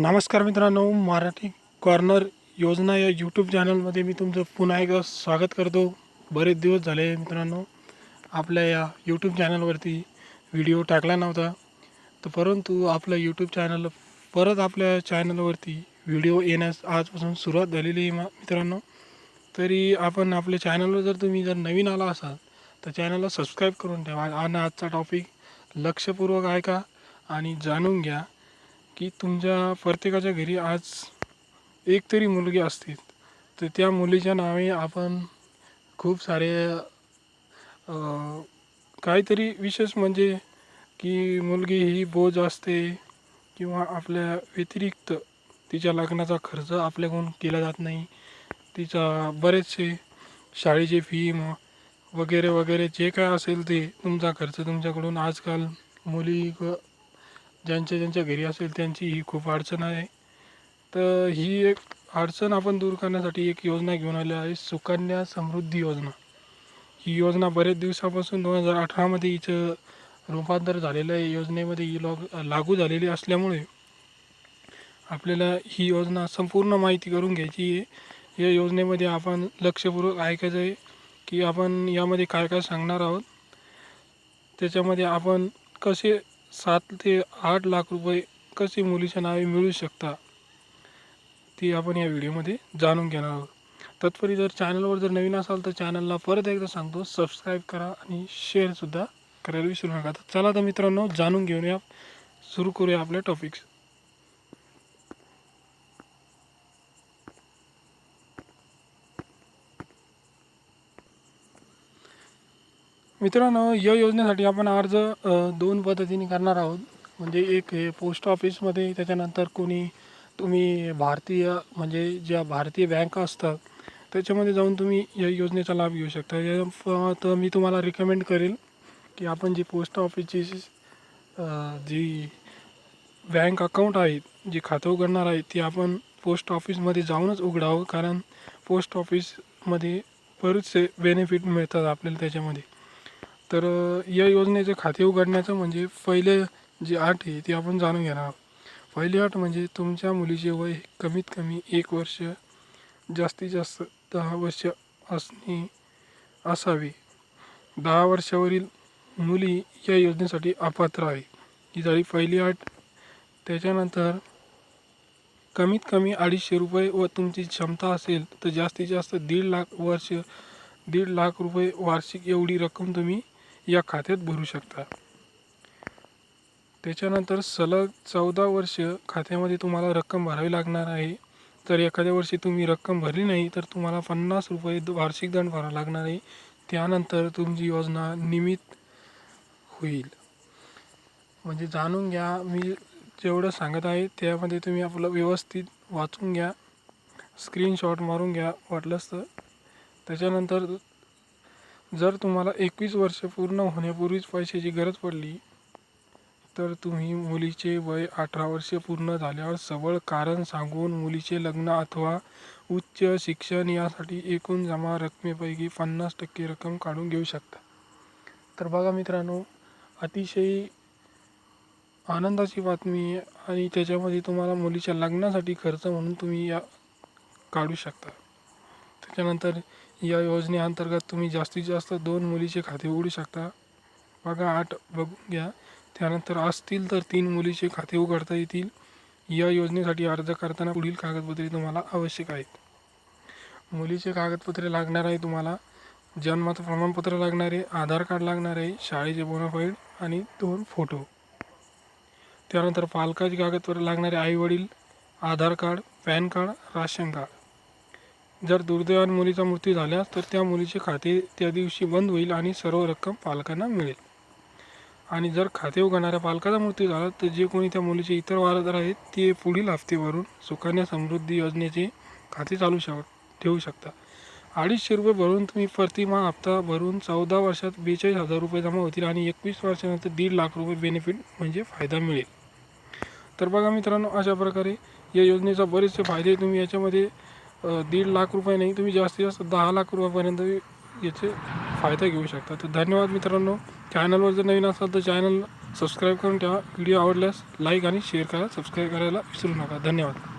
नमस्कार मित्रांनो मराठी कॉर्नर योजना या यूट्यूब चॅनलमध्ये मी तुमचं पुन्हा एकदा स्वागत करतो. बरेच दिवस झाले मित्रांनो आपल्या या यूट्यूब चॅनलवरती व्हिडिओ टाकला नव्हता. तर परंतु आपलं यूट्यूब चॅनल परत आपल्या चॅनलवरती व्हिडिओ येण्यास आजपासून सुरुवात झालेली आहे मित्रांनो. तरी आपण आपल्या चॅनलवर जर तुम्ही जर नवीन आला असाल तर चॅनलला सबस्क्राईब करून ठेवा. आणि आजचा टॉपिक लक्षपूर्वक ऐका आणि जाणून घ्या. की तुमच्या प्रत्येकाच्या घरी आज एक तरी मुलगी असते. तर त्या मुलीच्या नावे आपण खूप सारे काहीतरी विशेष म्हणजे की मुलगी ही बोज असते किंवा आपल्या व्यतिरिक्त तिच्या लग्नाचा खर्च आपल्याकडून केला जात नाही. तिचा बरेचसे शाळेची फी म वगैरे वगैरे जे काय असेल ते तुमचा खर्च तुमच्याकडून आजकाल मुली व ज्यांच्या ज्यांच्या घरी असेल त्यांची ही खूप अडचण आहे. तर ही एक अडचण आपण दूर करण्यासाठी एक योजना घेऊन आली आहे सुकन्या समृद्धी योजना. ही योजना बरेच दिवसापासून दोन हजार अठरामध्ये हिचं रूपांतर झालेलं आहे. योजनेमध्ये ही लॉग लागू झालेली असल्यामुळे आपल्याला ही योजना संपूर्ण माहिती करून घ्यायची आहे. या योजनेमध्ये आपण लक्षपूर्वक ऐकायचं आहे की आपण यामध्ये काय काय सांगणार आहोत. त्याच्यामध्ये आपण कसे सात ते आठ लाख रुपये कसे मुलीच्या नावे मिळू शकता ती आपण या व्हिडिओमध्ये जाणून घेणार आहोत. तत्परी जर चॅनलवर जर नवीन असाल तर चॅनलला परत एकदा सांगतो सबस्क्राईब करा आणि शेअरसुद्धा करायला विसरू नका. तर चला तर मित्रांनो जाणून घेऊन या सुरू करूया आपल्या टॉपिक्स मित्रांनो या योजनेसाठी आपण अर्ज दोन पद्धतीने करणार आहोत. म्हणजे एक हे पोस्ट ऑफिसमध्ये त्याच्यानंतर कोणी तुम्ही भारतीय म्हणजे ज्या भारतीय बँका असतात त्याच्यामध्ये जाऊन तुम्ही या योजनेचा लाभ घेऊ शकता. या तर मी तुम्हाला रिकमेंड करेल की आपण जी पोस्ट ऑफिसची जी बँक अकाउंट आहे जी खातं उघडणार आहे ती आपण पोस्ट ऑफिसमध्ये जाऊनच उघडावं. कारण पोस्ट ऑफिसमध्ये बरेचसे बेनिफिट मिळतात आपल्याला त्याच्यामध्ये. तर या योजनेचे खाते उघडण्याचं म्हणजे पहिले जी अट आहे ती आपण जाणून घेणार आहोत. पहिली अट म्हणजे तुमच्या मुलीचे वय कमीत कमी एक वर्ष जास्तीत जास्त दहा वर्ष असणे असावी. दहा वर्षावरील मुली या योजनेसाठी अपात्र आहे. ही झाली पहिली अट त्याच्यानंतर कमीत कमी अडीचशे रुपये व तुमची क्षमता असेल तर जास्तीत जास्त दीड लाख वर्ष दीड लाख रुपये वार्षिक एवढी रक्कम तुम्ही या खात्यात भरू शकता. त्याच्यानंतर सलग चौदा वर्ष खात्यामध्ये तुम्हाला रक्कम भरावी लागणार आहे. तर एखाद्या वर्षी तुम्ही रक्कम भरली नाही तर तुम्हाला पन्नास रुपये वार्षिक दंड भरावा लागणार आहे. त्यानंतर तुमची योजना निमित्त होईल. म्हणजे जाणून घ्या मी जेवढं सांगत आहे त्यामध्ये तुम्ही आपलं व्यवस्थित वाचून घ्या. स्क्रीनशॉट मारून घ्या वाटलंच तर. त्याच्यानंतर जर तुम्हाला एकवीस वर्ष पूर्ण होण्यापूर्वीच पैशाची गरज पडली तर तुम्ही मुलीचे वय अठरा वर्ष पूर्ण झाल्यावर सबळ कारण सांगून मुलीचे लग्न अथवा उच्च शिक्षण यासाठी एकूण जमा रकमेपैकी पन्नास टक्के रक्कम काढून घेऊ शकता. तर बघा मित्रांनो अतिशय आनंदाची बातमी आहे आणि त्याच्यामध्ये तुम्हाला मुलीच्या लग्नासाठी खर्च म्हणून तुम्ही या काढू शकता. त्याच्यानंतर या योजनेअंतर्गत तुम्ही जास्तीत जास्त दोन मुलीचे खाते उघडू शकता. बघा आठ बघून घ्या. त्यानंतर असतील तर तीन मुलीचे खाते उघडता येतील. या योजनेसाठी अर्ज करताना पुढील कागदपत्रे तुम्हाला आवश्यक आहेत. मुलीचे कागदपत्रे लागणार आहे तुम्हाला. जन्माचं प्रमाणपत्र लागणार आहे आधार कार्ड लागणार आहे शाळेचे बोनाफाईड आणि दोन फोटो त्यानंतर पालकाची कागदपत्रे लागणारे आईवडील Aadhaar card PAN card ration card. जर दुर्दैवाने मुलीचा मृत्यू झाल्यास तर त्या मुलीचे खाते त्या दिवशी बंद होईल आणि सर्व रक्कम पालकांना मिळेल. आणि जर खाते उघडणाऱ्या पालकाचा मृत्यू झाला तर जे कोणी त्या मुलीचे इतर वारसदार आहेत ते पुढील हप्तेवरून सुकन्या समृद्धी योजनेचे खाते चालू शक ठेवू शकता अडीचशे रुपये भरून तुम्ही प्रतिमा हप्ता भरून चौदा वर्षात बेचाळीस हजार रुपये जमा होतील आणि एकवीस वर्षानंतर दीड लाख रुपये बेनिफिट म्हणजे फायदा मिळेल. तर बघा मित्रांनो अशा प्रकारे या योजनेचा बरेचसे फायदे तुम्ही याच्यामध्ये दीड लाख रुपये नाही तुम्ही जास्तीत जास्त दहा लाख रुपयापर्यंत याचे फायदा घेऊ शकता. तर धन्यवाद मित्रांनो. चॅनलवर जर नवीन असाल तर चॅनल सबस्क्राईब करून ठेवा. व्हिडिओ आवडल्यास लाईक आणि शेअर करा. सबस्क्राईब करायला विसरू नका. धन्यवाद.